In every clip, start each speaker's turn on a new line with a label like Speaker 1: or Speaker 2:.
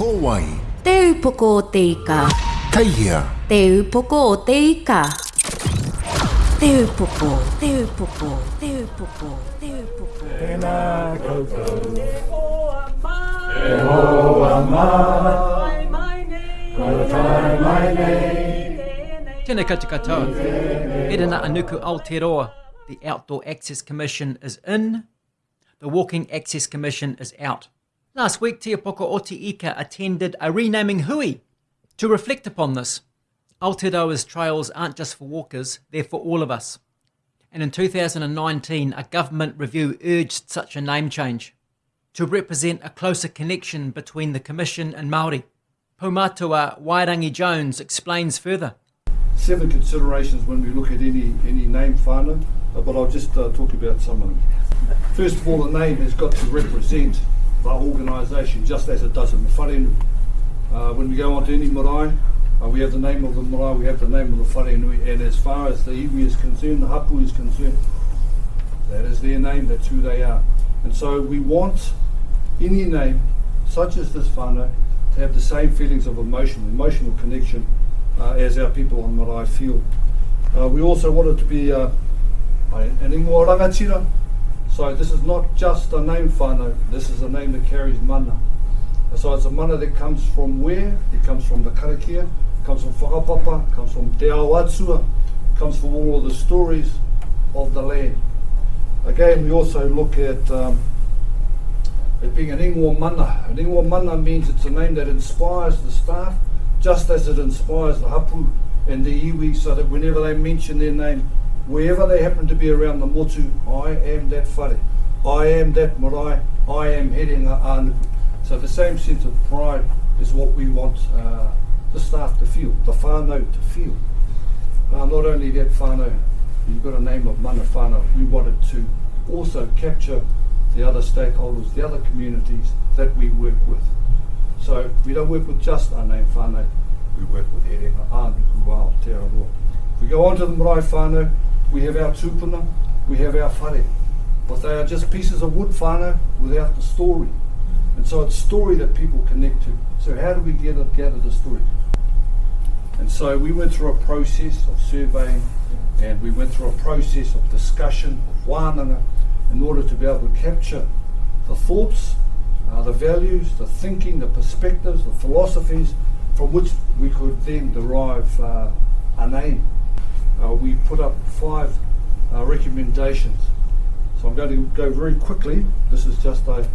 Speaker 1: Kowai,
Speaker 2: Te upoko o te ika.
Speaker 1: Kaihia,
Speaker 2: Te upoko o te ika. Te upoko, te upoko, te upoko, te upoko.
Speaker 3: Tēnā koutou katoa. Erina Anuku Aotearoa. The Outdoor Access Commission is in. The Walking Access Commission is out. Last week, Te Upoko o te Ika attended a renaming hui to reflect upon this. Aotearoa's trails aren't just for walkers, they're for all of us. And in 2019, a government review urged such a name change to represent a closer connection between the Commission and Māori. Paumatua Wairangi Jones explains further.
Speaker 4: seven considerations when we look at any any name whānau, but I'll just uh, talk about some of them. First of all, the name has got to represent the organisation just as it does in the wharenui. Uh, when we go on to any marae, uh, we have the name of the marae, we have the name of the wharenui, and as far as the iwi is concerned, the hapu is concerned, that is their name, that's who they are. And so we want any name, such as this whānau, to have the same feelings of emotion, emotional connection uh, as our people on Marae feel. Uh, we also want it to be uh, an ingoa rangatira. So this is not just a name whānau, this is a name that carries mana. So it's a mana that comes from where? It comes from the karakia, comes from whakapapa, comes from te ao atua, comes from all of the stories of the land. Again, we also look at um, it being an ingoa mana. An ingoa mana means it's a name that inspires the staff, just as it inspires the hapu and the iwi, so that whenever they mention their name, wherever they happen to be around the motu, I am that whare, I am that marae, I am Herenga ā Nuku. So the same sense of pride is what we want uh, the staff to feel, the whānau to feel. Uh, not only that whānau, you've got a name of mana whānau, we wanted to also capture the other stakeholders, the other communities that we work with. So we don't work with just our name whānau, we work with Herenga Ānuku Wao Aotearoa. If we go on to the marae whānau, we have our tupuna, we have our whare. But they are just pieces of wood whānau without the story. And so it's story that people connect to. So how do we gather, gather the story? And so we went through a process of surveying and we went through a process of discussion, of wānanga, in order to be able to capture the thoughts, uh, the values, the thinking, the perspectives, the philosophies from which we could then derive uh, a name. Uh, we put up five uh, recommendations. So I'm going to go very quickly. This is just a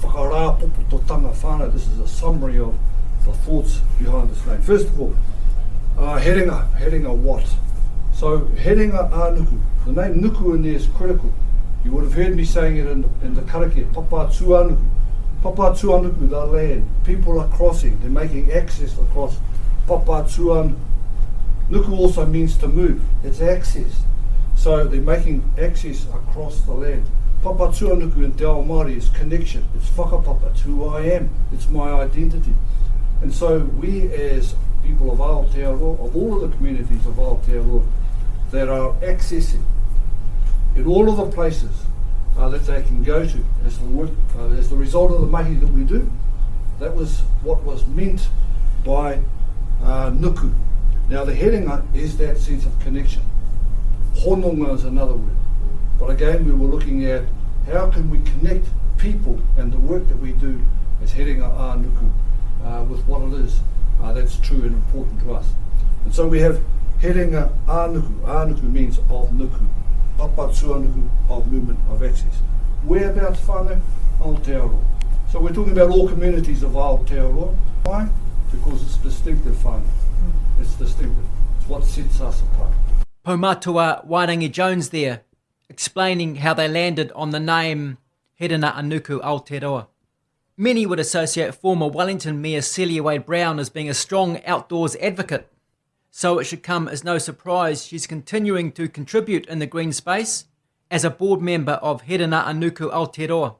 Speaker 4: whakarāpopototanga whānau. This is a summary of the thoughts behind this name. First of all, uh, Heringa. Heringa what? So Heringa a Nuku. The name nuku in there is critical. You would have heard me saying it in, in the karakia, papa tuanuku. Papa tuanuku, the land. People are crossing, they're making access across papa tuanuku. Nuku also means to move, it's access. So they're making access across the land. Papa tuanuku in Te Ao Māori is connection, it's whakapapa, it's who I am, it's my identity. And so we as people of Aotearoa, of all of the communities of Aotearoa, that are accessing in all of the places uh, that they can go to as the, work, uh, as the result of the mahi that we do. That was what was meant by uh, nuku. Now the herenga is that sense of connection. Hononga is another word. But again, we were looking at how can we connect people and the work that we do as Herenga a Nuku uh, with what it is uh, that's true and important to us. And so we have Herenga a Nuku. A nuku means of nuku. Papa tuanuku of movement of access. Whereabouts whānau? Aotearoa. So we're talking about all communities of Aotearoa. Why? Because it's distinctive whānau. It's distinctive. It's what sets us apart.
Speaker 3: Paumatua Wairangi Jones there, explaining how they landed on the name Herenga Anuku Aotearoa. Many would associate former Wellington Mayor Celia Wade Brown as being a strong outdoors advocate. So it should come as no surprise she's continuing to contribute in the green space as a board member of Herenga Anuku Aotearoa.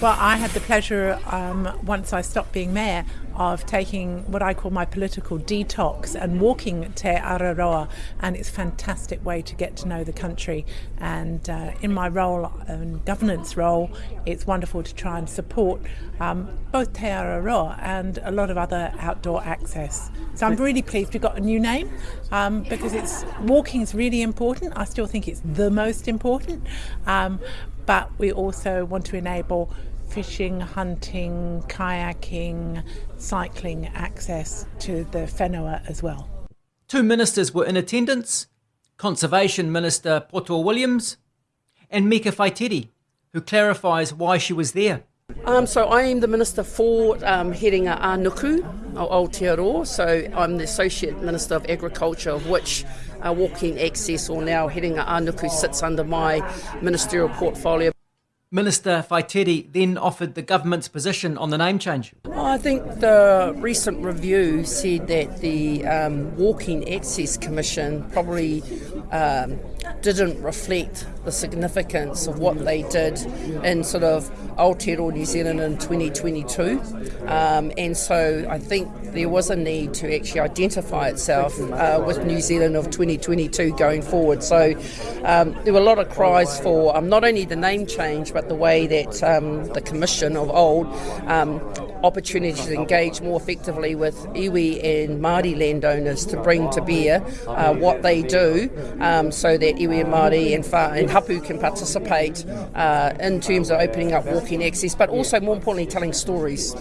Speaker 5: Well, I had the pleasure, um, once I stopped being mayor,
Speaker 1: of taking what I call my political detox and walking Te Araroa, and it's a fantastic way to get to know the country. And uh, in my role, and governance role, it's wonderful to try and support um, both Te Araroa and a lot of other outdoor access. So I'm really pleased we've got a new name um, because it's walking is really important. I still think it's the most important, um, but we also want to enable fishing, hunting, kayaking, cycling access to the whenua as well.
Speaker 3: Two ministers were in attendance Conservation Minister Poto Williams and Meka Whaitiri, who clarifies why she was there.
Speaker 5: Um, so I am the Minister for um, Herenga Anuku o Aotearoa. So I'm the Associate Minister of Agriculture, of which uh, Walking Access or now Herenga Anuku sits under my ministerial portfolio.
Speaker 3: Minister Whaitiri then offered the government's position on the name change.
Speaker 5: I think the recent review said that the um, Walking Access Commission probably um, didn't reflect the significance of what they did in sort of Aotearoa New Zealand in 2022. Um, and so I think there was a need to actually identify itself uh, with New Zealand of 2022 going forward. So um, there were a lot of cries for um, not only the name change, but the way that um, the Commission of old um, opportunity to engage more effectively with iwi and Māori landowners to bring to bear uh, what they do um, so that iwi Māori and, Fa- and Hapu can participate uh, in terms of opening up walking access, but also more importantly telling stories.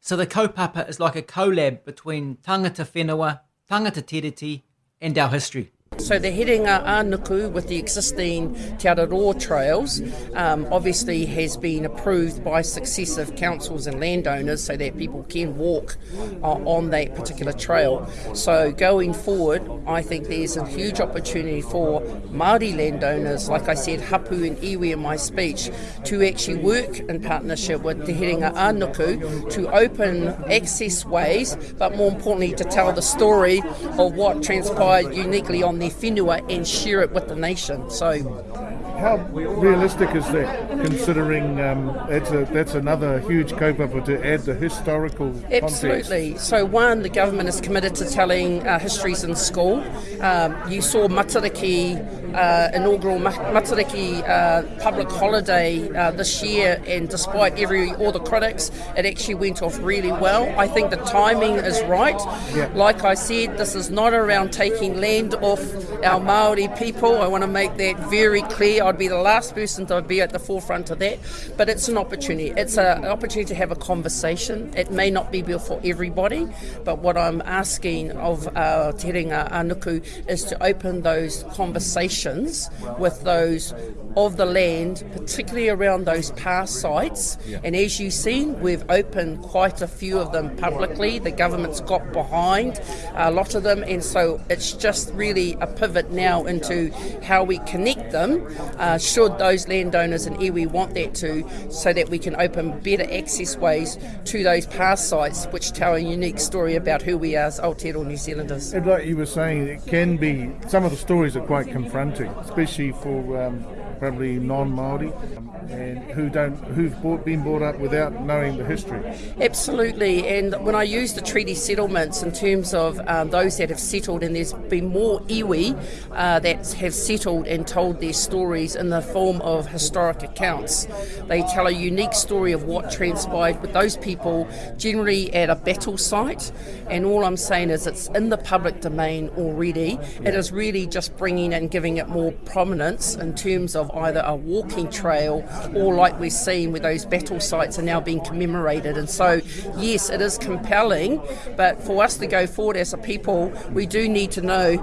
Speaker 3: So the kaupapa is like a collab between tangata whenua, tangata tiriti and our history.
Speaker 5: So the Herenga Anuku with the existing Te Araroa trails um, obviously has been approved by successive councils and landowners so that people can walk uh, on that particular trail. So going forward, I think there's a huge opportunity for Māori landowners, like I said, Hapu and Iwi in my speech, to actually work in partnership with Te Herenga Anuku to open access ways, but more importantly to tell the story of what transpired uniquely on their whenua and share it with the nation. So
Speaker 6: How realistic is that, considering um, that's a, that's another huge kaupapa to add the historical context?
Speaker 5: Absolutely. So, one, the government is committed to telling uh, histories in school. Um, you saw Matariki, uh, inaugural Matariki uh, public holiday uh, this year, and despite every all the critics, it actually went off really well. I think the timing is right.
Speaker 6: Yeah.
Speaker 5: Like I said, this is not around taking land off our Maori people. I want to make that very clear. I'd be the last person to be at the forefront of that, but it's an opportunity. It's a, an opportunity to have a conversation. It may not be for everybody, but what I'm asking of uh, Te Herenga Anuku is to open those conversations with those of the land, particularly around those past sites. And as you've seen, we've opened quite a few of them publicly. The government's got behind a lot of them, and so it's just really a pivot now into how we connect them. Uh, should those landowners and iwi want that to, so that we can open better access ways to those past sites, which tell a unique story about who we are as Aotearoa New Zealanders.
Speaker 6: And like you were saying, it can be, some of the stories are quite confronting, especially for um, probably non-Māori and who don't, who've brought, been brought up without knowing the history.
Speaker 5: Absolutely, and when I use the treaty settlements in terms of um, those that have settled, and there's been more iwi uh, that have settled and told their stories in the form of historic accounts. They tell a unique story of what transpired with those people, generally at a battle site. And all I'm saying is it's in the public domain already. It is really just bringing and giving it more prominence in terms of either a walking trail or like we're seeing with those battle sites are now being commemorated. And so, yes, it is compelling, but for us to go forward as a people, we do need to know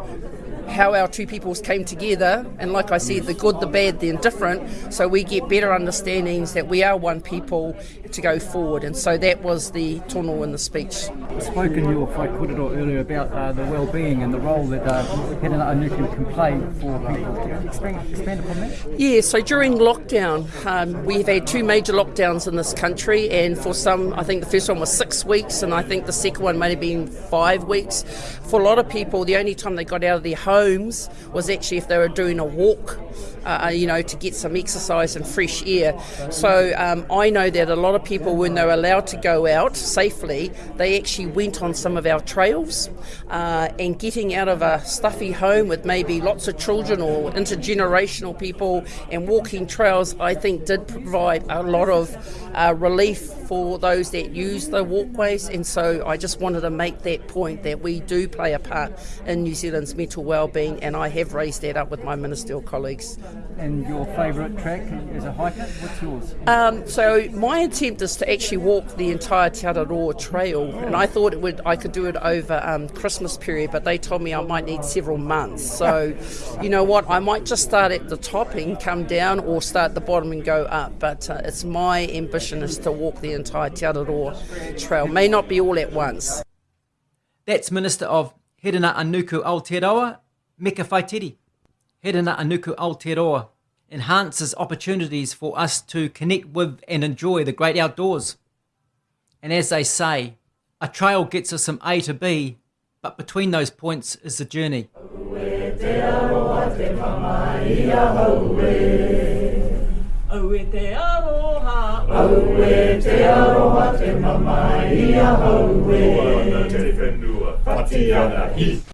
Speaker 5: how our two peoples came together, and like I said, the good, the bad, the indifferent, so we get better understandings that we are one people to go forward. And so that was the tono in the speech.
Speaker 7: I spoke in your Whai Kōrero earlier about uh, the well-being and the role that uh, can play for people. Can you expand, expand upon that?
Speaker 5: Yeah, so during lockdown, um, we've had two major lockdowns in this country, and for some, I think the first one was six weeks, and I think the second one may have been five weeks. For a lot of people, the only time they got out of their home homes was actually if they were doing a walk uh, you know, to get some exercise and fresh air. So um, I know that a lot of people, when they're allowed to go out safely, they actually went on some of our trails. Uh, and getting out of a stuffy home with maybe lots of children or intergenerational people and walking trails, I think, did provide a lot of uh, relief for those that use the walkways. And so I just wanted to make that point that we do play a part in New Zealand's mental well-being, and I have raised that up with my ministerial colleagues.
Speaker 7: And your favourite track as a hiker? What's yours?
Speaker 5: Um, so my attempt is to actually walk the entire Te Araroa Trail, and I thought it would I could do it over um, Christmas period, but they told me I might need several months. So, you know what? I might just start at the top and come down, or start at the bottom and go up. But uh, it's my ambition is to walk the entire Te Araroa Trail. May not be all at once.
Speaker 3: That's Minister of Herenga Anuku Aotearoa, Meka Whaitiri. Herina Anuku Aotearoa enhances opportunities for us to connect with and enjoy the great outdoors. And as they say, a trail gets us from A to B, but between those points is the journey.
Speaker 8: Aue te aroha, aue te aroha te mama ia haue. Oana te whenua, whati ana hi.